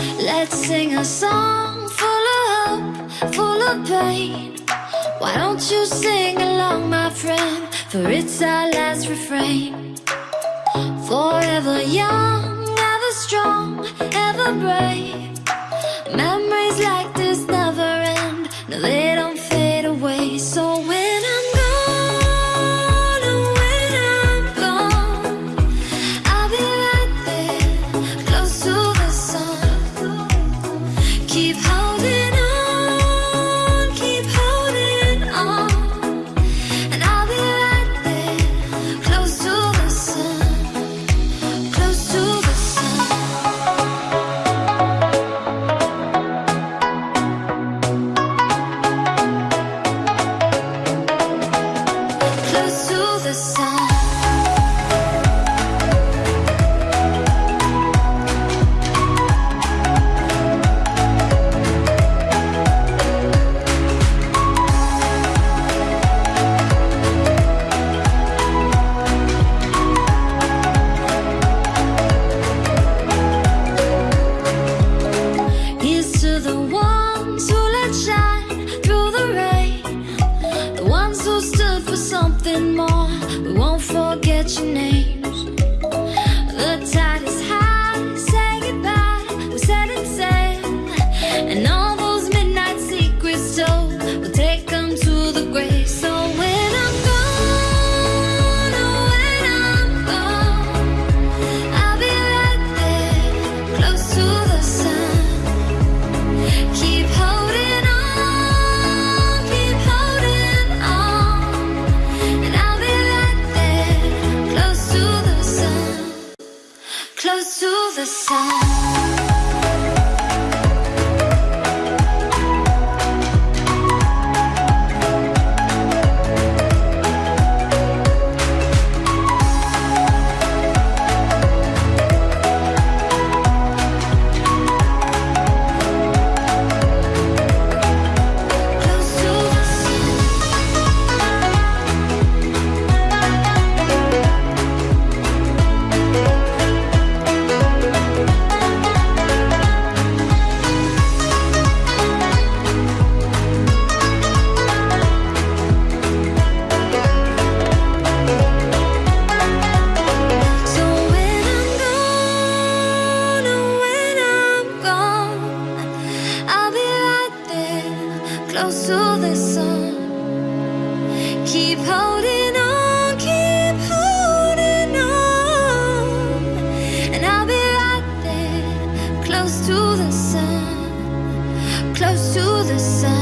Let's sing a song full of hope, full of pain. Why don't you sing along, my friend? For it's our last refrain. Forever young, ever strong, ever brave. Memory stood for something more. We won't forget your name. to the sun. close to the sun. Keep holding on, keep holding on. And I'll be right there, close to the sun, close to the sun.